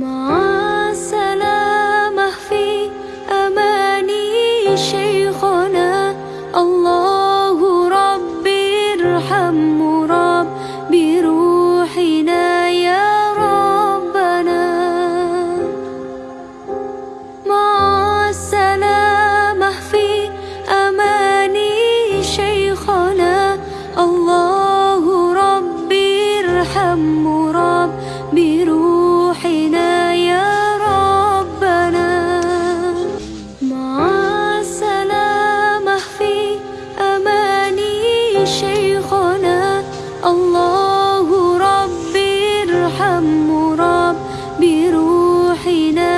مع السلامة في أماني شيخنا. الله ربي ارحم مراب بروحنا يا ربنا. مع السلامة في أماني شيخنا. الله ربي ارحم مراب بروحنا هم رب بروحنا